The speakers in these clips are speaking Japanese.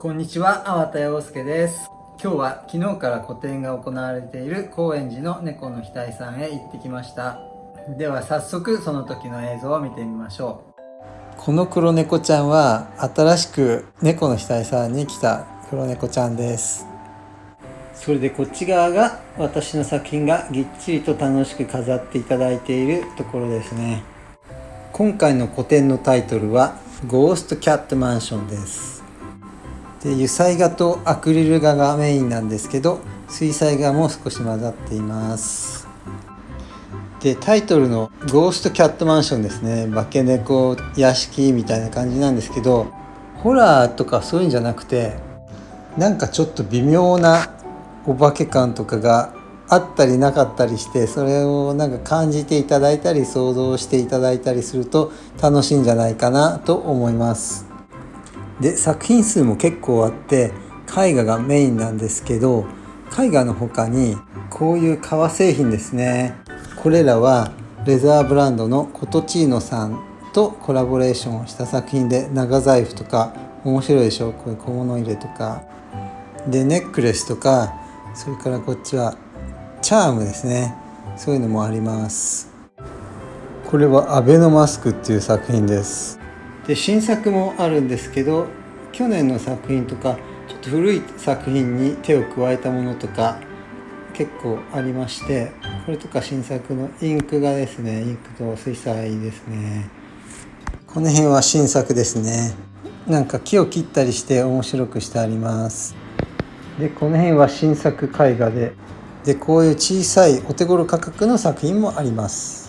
こんにちは、粟田洋介です。今日は昨日から個展が行われている高円寺の猫の額さんへ行ってきました。では早速その時の映像を見てみましょう。この黒猫ちゃんは新しく猫の額さんに来た黒猫ちゃんです。それでこっち側が私の作品がぎっちりと楽しく飾っていただいているところですね。今回の個展のタイトルはゴーストキャットマンションです。で油彩画とアクリル画がメインなんですけど水彩画も少し混ざっていますでタイトルの「ゴーストキャットマンション」ですね化け猫屋敷みたいな感じなんですけどホラーとかそういうんじゃなくてなんかちょっと微妙なお化け感とかがあったりなかったりしてそれをなんか感じていただいたり想像していただいたりすると楽しいんじゃないかなと思います。で作品数も結構あって絵画がメインなんですけど絵画の他にこういう革製品ですね。これらはレザーブランドのコトチーノさんとコラボレーションをした作品で長財布とか面白いでしょ？こういう小物入れとか。でネックレスとかそれからこっちはチャームですね。そういうのもあります。これはアベノマスクっていう作品です。で新作もあるんですけど去年の作品とかちょっと古い作品に手を加えたものとか結構ありましてこれとか新作のインクがですねインクと水彩ですね。この辺は新作ですね。なんか木を切ったりして面白くしてあります。でこの辺は新作絵画ででこういう小さいお手頃価格の作品もあります。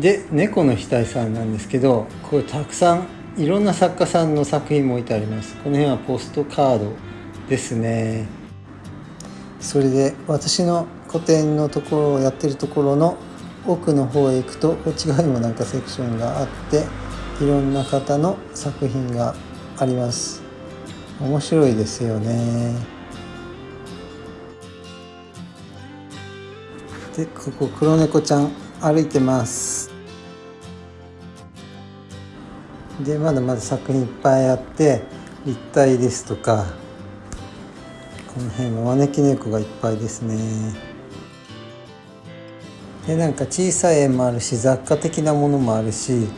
で猫の額さんなんですけどこれたくさんいろんな作家さんの作品も置いてあります。この辺はポストカードですね。それで私の個展のところをやってるところの奥の方へ行くとこっち側にもなんかセクションがあっていろんな方の作品があります。面白いですよね。でここ黒猫ちゃん歩いてます。でまだまだ作品いっぱいあって立体ですとかこの辺は招き猫がいっぱいですね。でなんか小さい絵もあるし雑貨的なものもあるし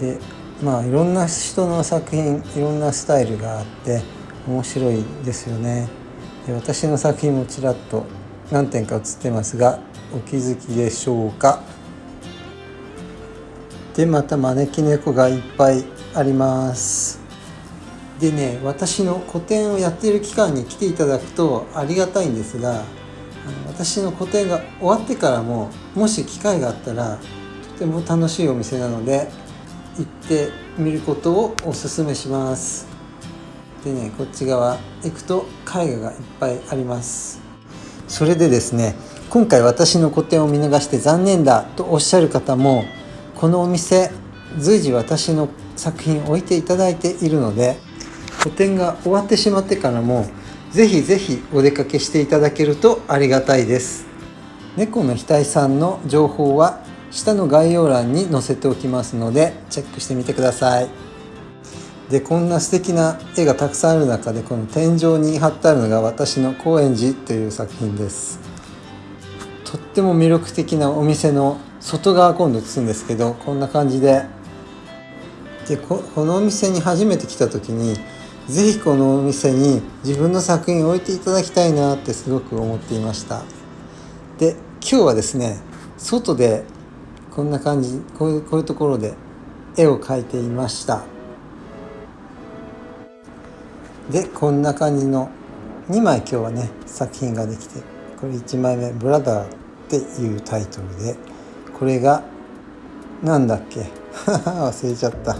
でまあいろんな人の作品いろんなスタイルがあって面白いですよね。で私の作品もちらっと何点か写ってますがお気づきでしょうか？でまた招き猫がいっぱいあります。でね私の個展をやっている期間に来ていただくとありがたいんですが私の個展が終わってからももし機会があったらとても楽しいお店なので行ってみることをおすすめします。でねこっち側行くと絵画がいっぱいあります。それでですね今回私の個展を見逃して残念だとおっしゃる方もこのお店随時私の作品置いていただいているので個展が終わってしまってからもぜひぜひお出かけしていただけるとありがたいです。猫の額さんの情報は下の概要欄に載せておきますのでチェックしてみてください。でこんな素敵な絵がたくさんある中でこの天井に貼ってあるのが私の高円寺という作品です。とっても魅力的なお店の外側今度映すんですけどこんな感じで。でこのお店に初めて来た時に是非このお店に自分の作品を置いていただきたいなってすごく思っていました。で今日はですね外でこんな感じこういうこういうところで絵を描いていました。でこんな感じの2枚今日はね作品ができてこれ1枚目「ブラダー」っていうタイトルでこれがなんだっけ？忘れちゃった。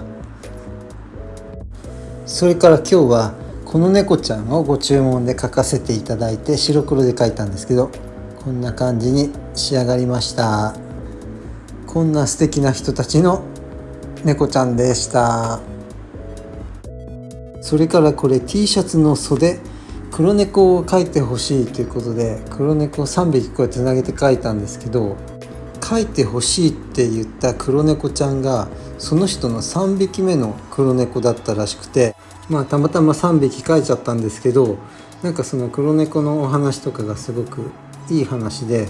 それから今日はこの猫ちゃんをご注文で描かせていただいて白黒で描いたんですけどこんな感じに仕上がりました。こんな素敵な人たちの猫ちゃんでした。それからこれ T シャツの袖黒猫を描いてほしいということで黒猫を3匹こうやってつなげて描いたんですけど描いてほしいって言った黒猫ちゃんがその人の3匹目の黒猫だったらしくてまあたまたま3匹飼えちゃったんですけどなんかその黒猫のお話とかがすごくいい話で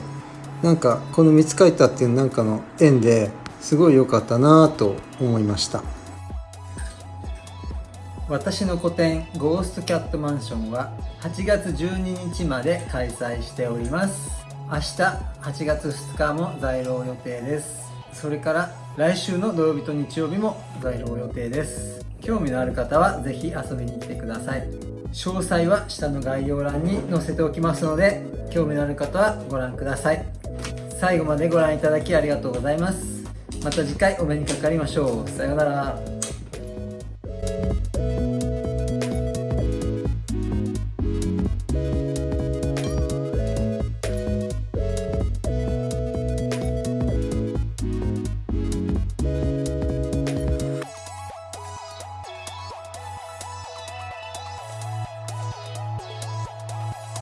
なんかこの見つかえたっていうなんかの縁ですごい良かったなと思いました。私の個展「ゴーストキャットマンション」は8月12日まで開催しております。明日8月2日も在廊予定です。それから来週の土曜日と日曜日も在廊予定です。興味のある方は是非遊びに来てください。詳細は下の概要欄に載せておきますので興味のある方はご覧ください。最後までご覧いただきありがとうございます。また次回お目にかかりましょう。さようなら。